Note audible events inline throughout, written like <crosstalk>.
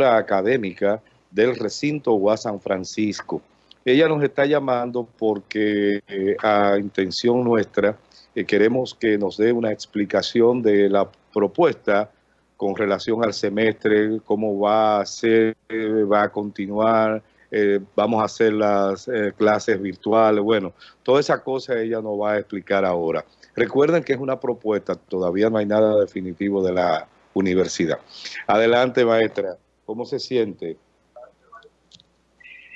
académica del recinto UA San Francisco. Ella nos está llamando porque eh, a intención nuestra eh, queremos que nos dé una explicación de la propuesta con relación al semestre, cómo va a ser, va a continuar, eh, vamos a hacer las clases virtuales, bueno, toda esa cosa ella nos va a explicar ahora. Recuerden que es una propuesta, todavía no hay nada definitivo de la universidad. Adelante, maestra. ¿Cómo se siente?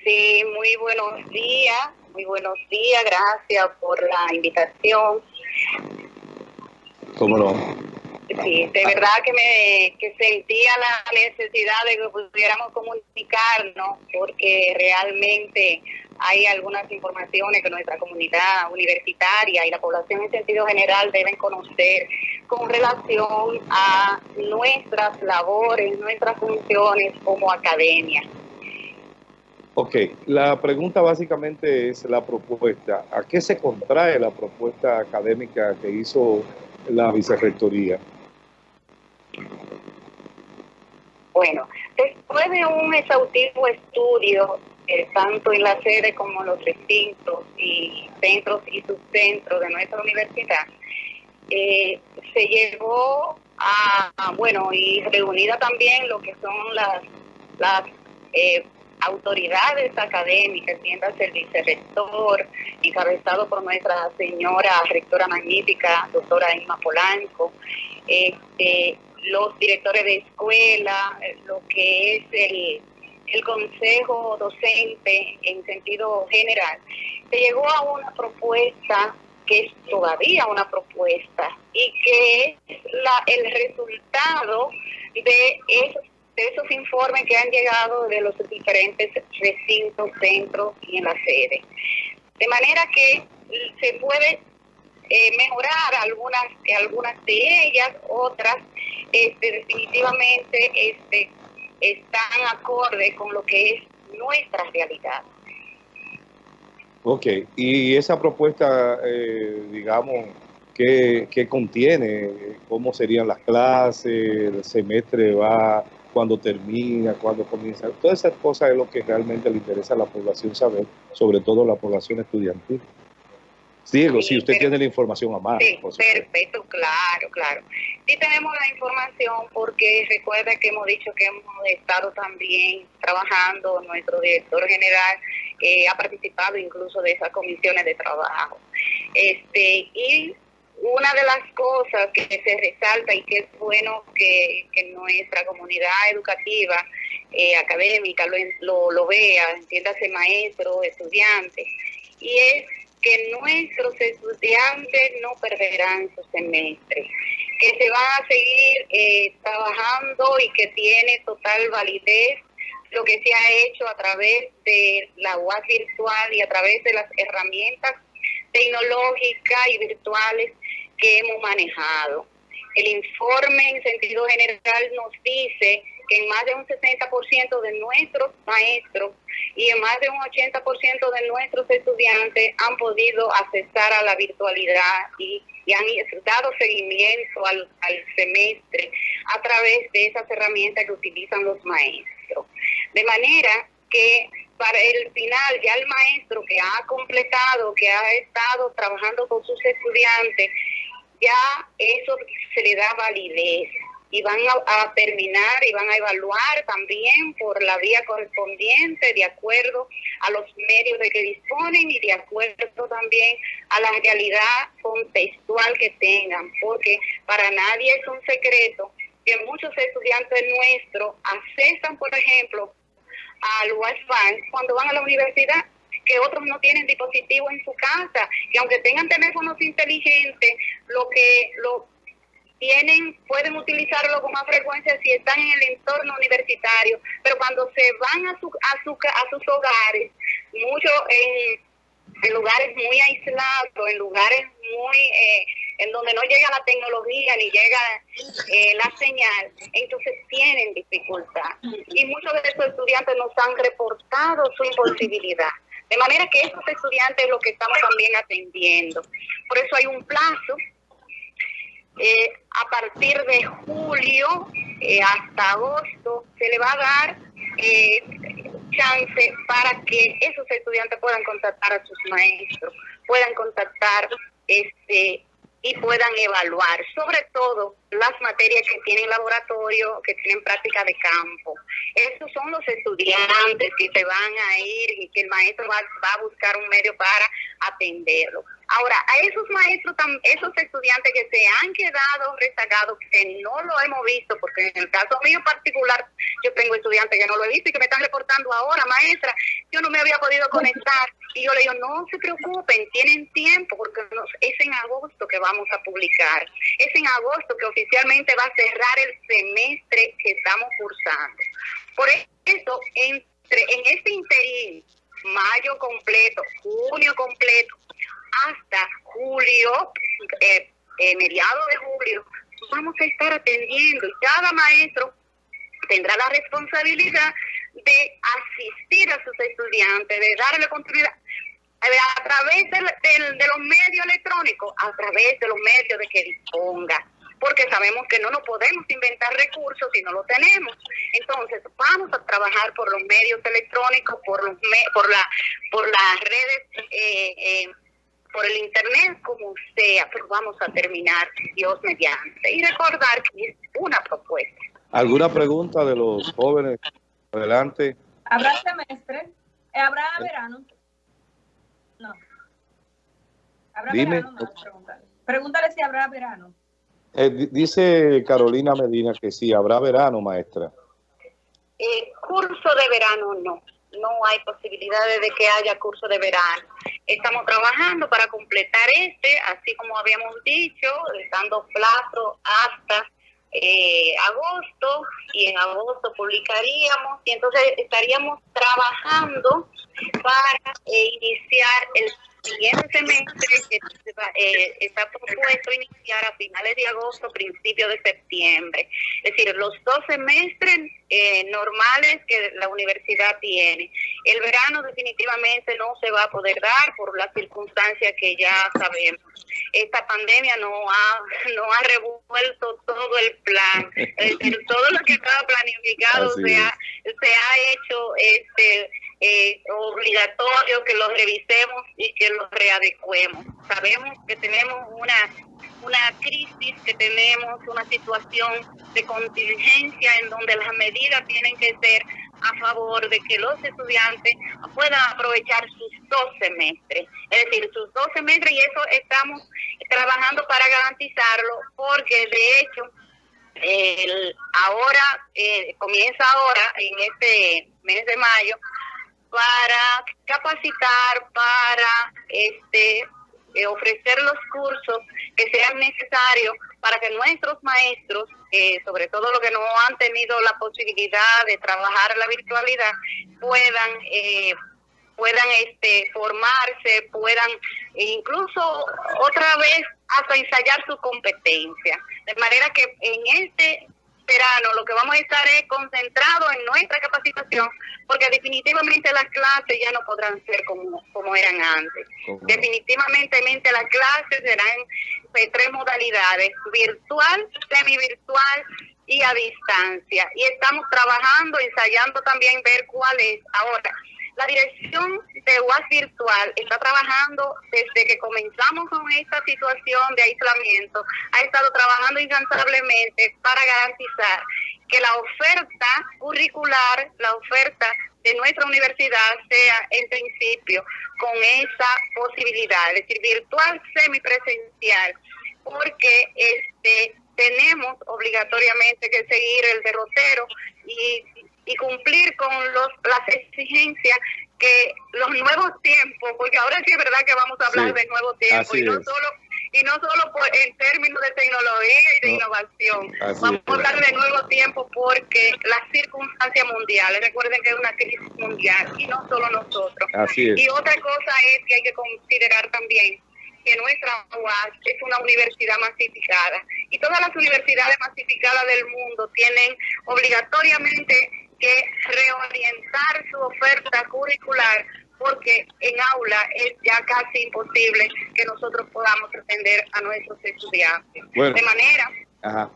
Sí, muy buenos días, muy buenos días, gracias por la invitación. ¿Cómo no? Sí, de verdad que me que sentía la necesidad de que pudiéramos comunicarnos, porque realmente hay algunas informaciones que nuestra comunidad universitaria y la población en sentido general deben conocer con relación a nuestras labores, nuestras funciones como academia. Ok, la pregunta básicamente es la propuesta. ¿A qué se contrae la propuesta académica que hizo la vicerrectoría? Bueno, después de un exhaustivo estudio, eh, tanto en la sede como en los recintos y centros y subcentros de nuestra universidad, eh, se llegó a, bueno, y reunida también lo que son las, las eh, autoridades académicas, tiendas el vicerrector, encabezado por nuestra señora rectora magnífica, doctora Inma Polanco, este, los directores de escuela, lo que es el, el consejo docente en sentido general, se llegó a una propuesta que es todavía una propuesta y que es la, el resultado de esos, de esos informes que han llegado de los diferentes recintos, centros y en la sede. De manera que se puede eh, mejorar algunas, algunas de ellas, otras este, definitivamente este, están acorde con lo que es nuestra realidad. Ok, y esa propuesta, eh, digamos, ¿qué, contiene? ¿Cómo serían las clases? ¿El semestre va? ¿Cuándo termina? ¿Cuándo comienza? Todas esas cosas es lo que realmente le interesa a la población saber, sobre todo la población estudiantil. Diego, si usted tiene la información a mano. Sí, perfecto, claro, claro. Sí tenemos la información porque recuerda que hemos dicho que hemos estado también trabajando, nuestro director general eh, ha participado incluso de esas comisiones de trabajo. Este Y una de las cosas que se resalta y que es bueno que, nuestra comunidad educativa, eh, académica, lo, lo, lo vea, entiéndase maestro, estudiantes, y es que nuestros estudiantes no perderán su semestre, que se van a seguir eh, trabajando y que tiene total validez lo que se ha hecho a través de la UAS virtual y a través de las herramientas tecnológicas y virtuales que hemos manejado. El informe en sentido general nos dice que en más de un 60% de nuestros maestros y en más de un 80% de nuestros estudiantes han podido accesar a la virtualidad y, han dado seguimiento al, semestre a través de esas herramientas que utilizan los maestros. De manera que para el final ya el maestro que ha completado, que ha estado trabajando con sus estudiantes, ya eso se le da validez y van a, terminar y van a evaluar también por la vía correspondiente de acuerdo a los medios de que disponen y de acuerdo también a la realidad contextual que tengan, porque para nadie es un secreto que muchos estudiantes nuestros accesan, por ejemplo, al Wi-Fi cuando van a la universidad que otros no tienen dispositivos en su casa, que aunque tengan teléfonos inteligentes, lo que lo tienen, pueden utilizarlo con más frecuencia si están en el entorno universitario, pero cuando se van a, su, a, su, a sus hogares, mucho en, lugares muy aislados, en lugares muy eh, en donde no llega la tecnología ni llega eh, la señal, entonces tienen dificultad. Y muchos de esos estudiantes nos han reportado su imposibilidad. De manera que esos estudiantes es lo que estamos también atendiendo. Por eso hay un plazo eh, a partir de julio eh, hasta agosto se le va a dar eh, chance para que esos estudiantes puedan contactar a sus maestros, puedan contactar este y puedan evaluar, sobre todo las materias que tienen laboratorio, que tienen práctica de campo. Esos son los estudiantes que se van a ir y que el maestro va, va a buscar un medio para atenderlo. Ahora, a esos maestros, esos estudiantes que se han quedado rezagados, que no lo hemos visto, porque en el caso mío particular, yo tengo estudiantes que no lo he visto y que me están reportando ahora, maestra, yo no me había podido conectar. Y yo le digo, no se preocupen, tienen tiempo, porque es en agosto que vamos a publicar. Es en agosto que oficialmente va a cerrar el semestre que estamos cursando. Por eso, entre, en este interín, mayo completo, junio completo, hasta julio, eh, eh, mediados de julio, vamos a estar atendiendo y cada maestro tendrá la responsabilidad de asistir a sus estudiantes, de darle continuidad a través de, de los medios electrónicos, a través de los medios de que disponga porque sabemos que no nos podemos inventar recursos si no lo tenemos. Entonces, vamos a trabajar por los medios electrónicos, por los por la por las redes eh, eh, por el internet, como sea, pero vamos a terminar, Dios mediante. Y recordar que es una propuesta. ¿Alguna pregunta de los jóvenes? Adelante. ¿Habrá semestre? Eh, ¿Habrá verano? No. ¿Habrá verano? No, pregúntale. pregúntale si habrá verano. Eh, dice Carolina Medina que sí, habrá verano, maestra. Eh, curso de verano no no hay posibilidades de que haya curso de verano. Estamos trabajando para completar este, así como habíamos dicho, dando plazo hasta eh, agosto y en agosto publicaríamos y entonces estaríamos trabajando para eh, iniciar el siguiente semestre que eh, está propuesto iniciar a finales de agosto, principios de septiembre. Es decir, los dos semestres eh, normales que la universidad tiene. El verano definitivamente no se va a poder dar por las circunstancias que ya sabemos. Esta pandemia no ha, no ha revuelto todo el plan. <laughs> Es decir, todo lo que estaba planificado se ha, se ha hecho este eh, obligatorio que los revisemos y que los readecuemos. Sabemos que tenemos una, una crisis, que tenemos una situación de contingencia en donde las medidas tienen que ser a favor de que los estudiantes puedan aprovechar sus dos semestres, es decir, sus dos semestres y eso estamos trabajando para garantizarlo porque de hecho el, ahora eh, comienza ahora en este mes de mayo para capacitar, para este eh, ofrecer los cursos que sean necesarios para que nuestros maestros, eh, sobre todo los que no han tenido la posibilidad de trabajar la virtualidad, puedan eh, puedan este formarse, puedan incluso otra vez hasta ensayar su competencia. De manera que en este verano lo que vamos a estar es concentrado en nuestra capacitación, porque definitivamente las clases ya no podrán ser como, como eran antes. Definitivamente las clases serán de tres modalidades, virtual, semi-virtual y a distancia. Y estamos trabajando, ensayando también ver cuál es. Ahora, la dirección de UAS Virtual está trabajando desde que comenzamos con esta situación de aislamiento, ha estado trabajando incansablemente para garantizar que la oferta curricular, la oferta de nuestra universidad sea en principio con esa posibilidad, es decir, virtual semipresencial, porque este tenemos obligatoriamente que seguir el derrotero y y cumplir con los, las exigencias que los nuevos tiempos, porque ahora sí es verdad que vamos a hablar de nuevos tiempos y no solo y no solo por, en términos de tecnología y de innovación, vamos a hablar de nuevos tiempos porque las circunstancias mundiales, recuerden que es una crisis mundial y no solo nosotros. Y otra cosa es que hay que considerar también que nuestra UAS es una universidad masificada y todas las universidades masificadas del mundo tienen obligatoriamente que reorientar su oferta curricular porque en aula es ya casi imposible que nosotros podamos atender a nuestros estudiantes. De manera,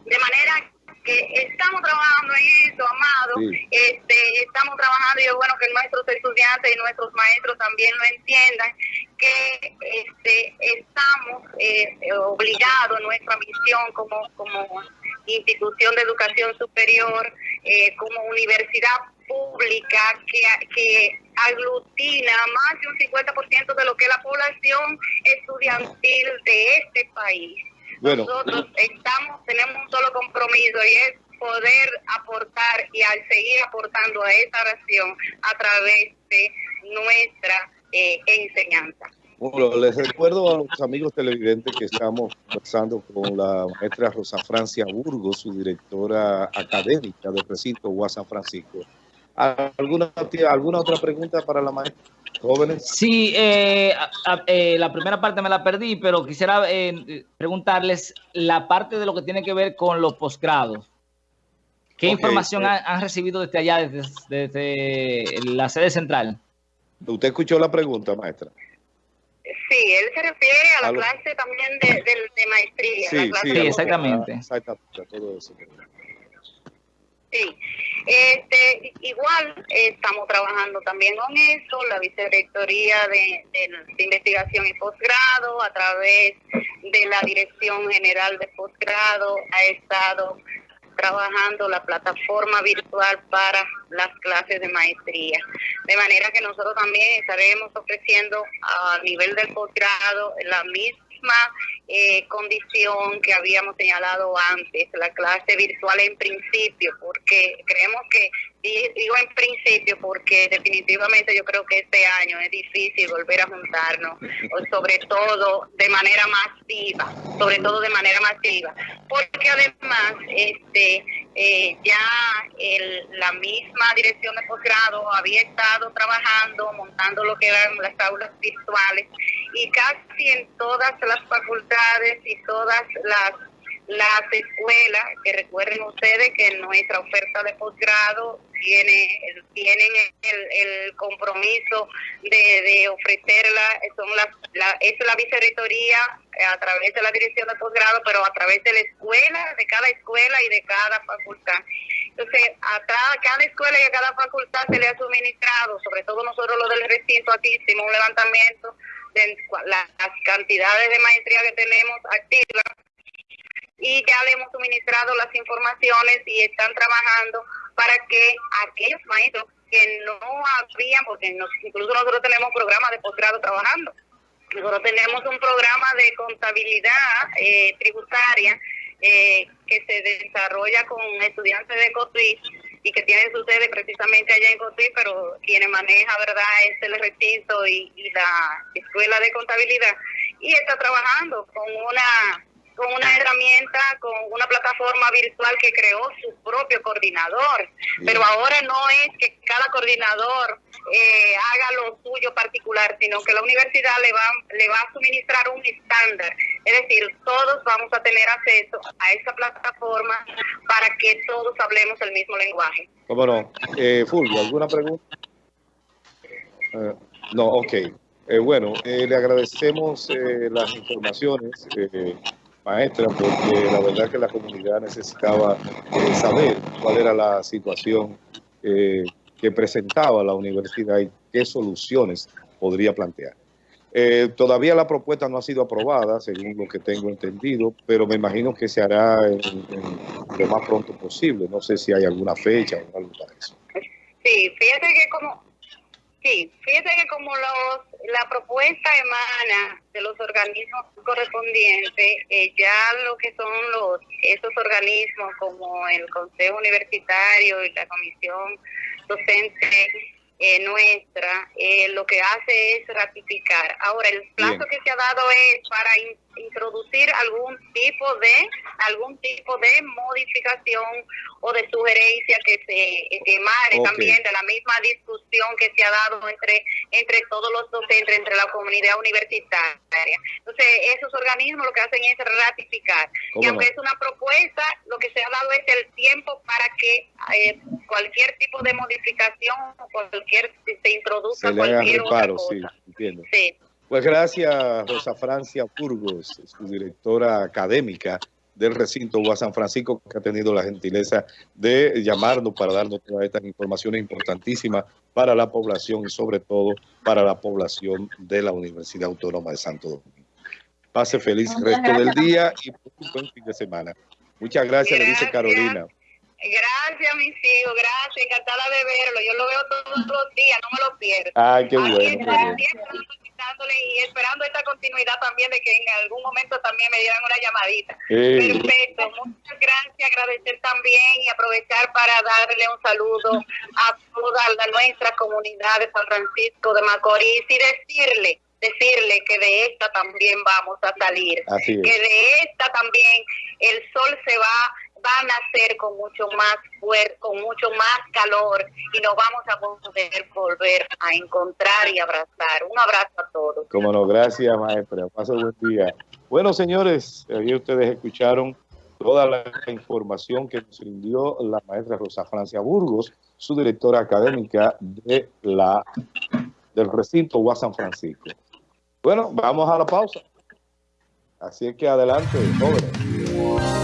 de manera que estamos trabajando en eso, Amado, este, estamos trabajando y es bueno que nuestros estudiantes y nuestros maestros también lo entiendan, que este, estamos eh, obligados, nuestra misión como, como institución de educación superior, eh, como universidad pública que, que aglutina más de un 50% de lo que es la población estudiantil de este país. Nosotros estamos, tenemos un solo compromiso y es poder aportar y al seguir aportando a esa nación a través de nuestra eh, enseñanza. Bueno, les recuerdo a los amigos televidentes que estamos conversando con la maestra Rosa Francia Burgos, su directora académica del recinto UAS San Francisco. ¿Alguna, ¿Alguna otra pregunta para la maestra? Jóvenes. Sí, eh, eh, la primera parte me la perdí, pero quisiera eh, preguntarles la parte de lo que tiene que ver con los posgrados. ¿Qué información han, recibido desde allá, desde la sede central? ¿Usted escuchó la pregunta, maestra? Sí, él se refiere a la clase también de, de, maestría. Sí, sí, exactamente. Exactamente, todo eso. Sí, este, igual estamos trabajando también con eso, la Vicerrectoría de, de, Investigación y Posgrado, a través de la Dirección General de Posgrado, ha estado trabajando la plataforma virtual para las clases de maestría. De manera que nosotros también estaremos ofreciendo a nivel del posgrado la misma eh, condición que habíamos señalado antes, la clase virtual en principio, porque creemos que, digo en principio, porque definitivamente yo creo que este año es difícil volver a juntarnos, sobre todo de manera masiva, sobre todo de manera masiva, porque además este eh, ya el, la misma dirección de posgrado había estado trabajando, montando lo que eran las aulas virtuales y casi en todas las facultades y todas las las escuelas, que recuerden ustedes que nuestra oferta de posgrado tiene, tienen el, compromiso de, de ofrecerla, son las, la, es la vicerrectoría a través de la dirección de posgrado, pero a través de la escuela, de cada escuela y de cada facultad. Entonces, a cada, escuela y a cada facultad se le ha suministrado, sobre todo nosotros los del recinto aquí hicimos un levantamiento de las cantidades de maestría que tenemos activas y ya le hemos suministrado las informaciones y están trabajando para que aquellos maestros que no habían, porque incluso nosotros tenemos programas de posgrado trabajando, nosotros tenemos un programa de contabilidad eh, tributaria eh, que se desarrolla con estudiantes de Cotuí y que tiene su sede precisamente allá en Cotuí, pero quien maneja, ¿verdad?, es el recinto y la escuela de contabilidad. Y está trabajando con una con una herramienta, con una plataforma virtual que creó su propio coordinador. Pero ahora no es que cada coordinador eh, haga lo suyo particular, sino que la universidad le va, le va a suministrar un estándar. Es decir, todos vamos a tener acceso a esa plataforma para que todos hablemos el mismo lenguaje. ¿Cómo no? Eh, Fulvio, ¿alguna pregunta? Eh, no, ok. Eh, bueno, le agradecemos las informaciones maestra, porque la verdad que la comunidad necesitaba eh, saber cuál era la situación eh, que presentaba la universidad y qué soluciones podría plantear. Eh, todavía la propuesta no ha sido aprobada, según lo que tengo entendido, pero me imagino que se hará lo más pronto posible. No sé si hay alguna fecha o algo para eso. Sí, fíjate que como Sí, fíjate que como los, la propuesta emana de los organismos correspondientes, eh, ya lo que son los esos organismos como el Consejo Universitario y la Comisión Docente eh, nuestra, eh, lo que hace es ratificar. Ahora, el plazo que se ha dado es para introducir algún tipo de algún tipo de modificación o de sugerencia que se emane también de la misma discusión que se ha dado entre entre todos los docentes, entre la comunidad universitaria. Entonces, esos organismos lo que hacen es ratificar. Y aunque es una propuesta, lo que se ha dado es el tiempo para que eh, cualquier tipo de modificación cualquier, se introduzca cualquier otra cosa. Sí, entiendo. Sí. Pues gracias, Rosa Francia Burgos, su directora académica del recinto UA San Francisco, que ha tenido la gentileza de llamarnos para darnos todas estas informaciones importantísimas para la población y sobre todo para la población de la Universidad Autónoma de Santo Domingo. Pase feliz resto del día y un buen fin de semana. Muchas gracias, le dice Carolina. Gracias, mis hijos, gracias, encantada de verlo. Yo lo veo todos los días, no me lo pierdo. Ay, qué bueno y esperando esta continuidad también de que en algún momento también me dieran una llamadita. Perfecto, muchas gracias, agradecer también y aprovechar para darle un saludo a toda la, nuestra comunidad de San Francisco de Macorís y decirle decirle que de esta también vamos a salir, que de esta también el sol se va van a ser con mucho más fuerza, con mucho más calor y nos vamos a poder volver a encontrar y abrazar. Un abrazo a todos. Como no, gracias maestra. Paso buen día. Bueno, señores, ahí ustedes escucharon toda la información que nos rindió la maestra Rosa Francia Burgos, su directora académica de la del recinto UAS San Francisco. Bueno, vamos a la pausa. Así es que adelante, jóvenes.